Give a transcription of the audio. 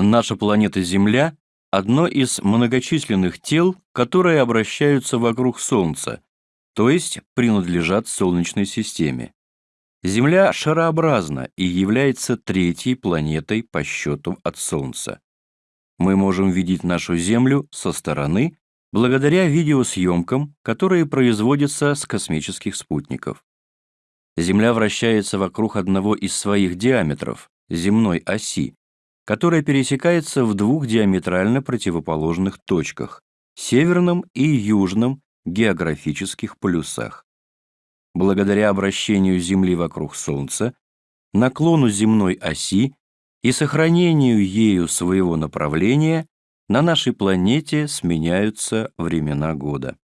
Наша планета Земля – одно из многочисленных тел, которые обращаются вокруг Солнца, то есть принадлежат Солнечной системе. Земля шарообразна и является третьей планетой по счету от Солнца. Мы можем видеть нашу Землю со стороны благодаря видеосъемкам, которые производятся с космических спутников. Земля вращается вокруг одного из своих диаметров, земной оси, которая пересекается в двух диаметрально противоположных точках – северном и южном географических полюсах. Благодаря обращению Земли вокруг Солнца, наклону земной оси и сохранению ею своего направления на нашей планете сменяются времена года.